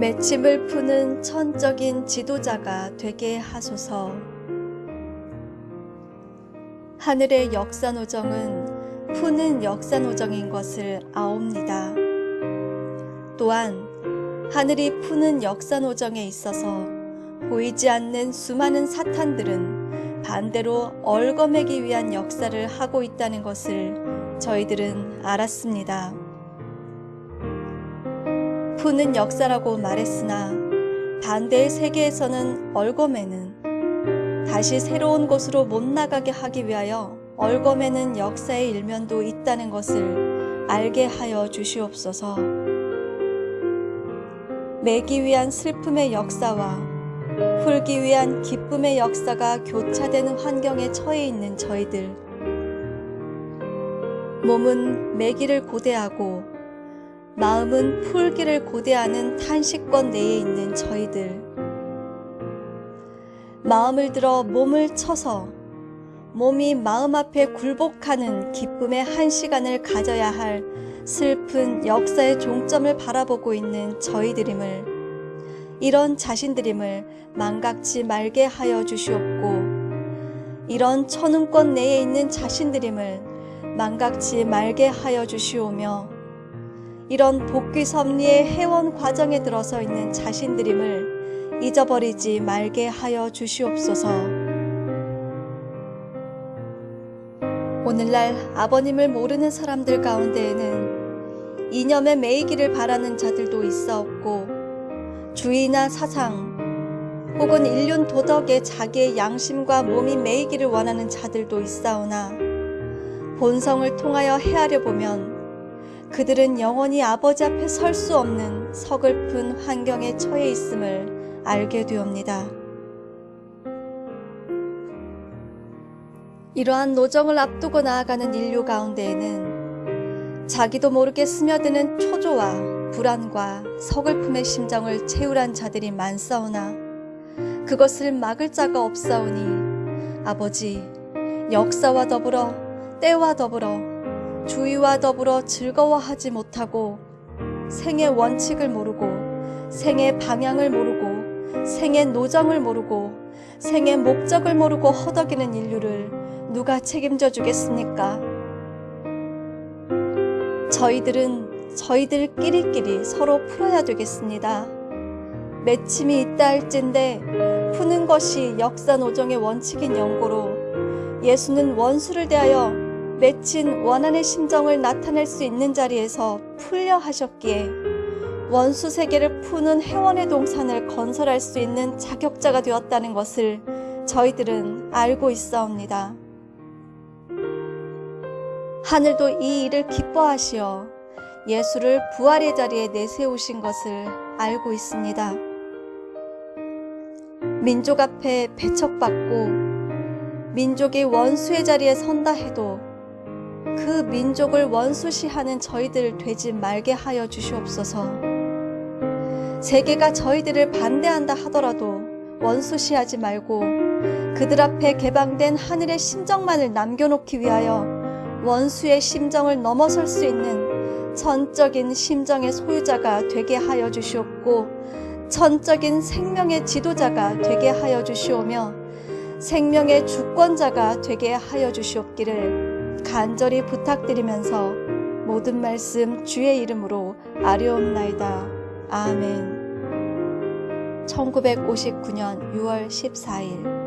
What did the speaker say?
맺힘을 푸는 천적인 지도자가 되게 하소서. 하늘의 역사노정은 푸는 역사노정인 것을 아옵니다. 또한 하늘이 푸는 역사노정에 있어서 보이지 않는 수많은 사탄들은 반대로 얽어매기 위한 역사를 하고 있다는 것을 저희들은 알았습니다. 푸는 역사라고 말했으나 반대의 세계에서는 얽어매는 다시 새로운 곳으로 못 나가게 하기 위하여 얽어매는 역사의 일면도 있다는 것을 알게 하여 주시옵소서. 매기 위한 슬픔의 역사와 풀기 위한 기쁨의 역사가 교차되는 환경에 처해 있는 저희들. 몸은 매기를 고대하고 마음은 풀기를 고대하는 탄식권 내에 있는 저희들. 마음을 들어 몸을 쳐서 몸이 마음 앞에 굴복하는 기쁨의 한 시간을 가져야 할 슬픈 역사의 종점을 바라보고 있는 저희들임을 이런 자신들임을 망각지 말게 하여 주시옵고 이런 천운권 내에 있는 자신들임을 망각지 말게 하여 주시오며 이런 복귀 섭리의 회원 과정에 들어서 있는 자신들임을 잊어버리지 말게 하여 주시옵소서. 오늘날 아버님을 모르는 사람들 가운데에는 이념에 매이기를 바라는 자들도 있사옵고 주의나 사상 혹은 인륜 도덕에 자기의 양심과 몸이 매이기를 원하는 자들도 있사오나 본성을 통하여 헤아려 보면 그들은 영원히 아버지 앞에 설 수 없는 서글픈 환경에 처해 있음을 알게 되옵니다. 이러한 노정을 앞두고 나아가는 인류 가운데에는 자기도 모르게 스며드는 초조와 불안과 서글픔의 심정을 채우란 자들이 많사오나 그것을 막을 자가 없사오니 아버지 역사와 더불어 때와 더불어 주의와 더불어 즐거워하지 못하고 생의 원칙을 모르고 생의 방향을 모르고 생의 노정을 모르고 생의 목적을 모르고 허덕이는 인류를 누가 책임져 주겠습니까? 저희들은 저희들끼리끼리 서로 풀어야 되겠습니다. 맺힘이 있다 할진데 푸는 것이 역사 노정의 원칙인 연고로 예수는 원수를 대하여 맺힌 원한의 심정을 나타낼 수 있는 자리에서 풀려 하셨기에 원수 세계를 푸는 회원의 동산을 건설할 수 있는 자격자가 되었다는 것을 저희들은 알고 있사옵니다. 하늘도 이 일을 기뻐하시어 예수를 부활의 자리에 내세우신 것을 알고 있습니다. 민족 앞에 배척받고 민족이 원수의 자리에 선다 해도 그 민족을 원수시하는 저희들 되지 말게 하여 주시옵소서. 세계가 저희들을 반대한다 하더라도 원수시하지 말고 그들 앞에 개방된 하늘의 심정만을 남겨놓기 위하여 원수의 심정을 넘어설 수 있는 천적인 심정의 소유자가 되게 하여 주시옵고 천적인 생명의 지도자가 되게 하여 주시오며 생명의 주권자가 되게 하여 주시옵기를 간절히 부탁드리면서 모든 말씀 주의 이름으로 아뢰옵나이다. 아멘 1959년 6월 14일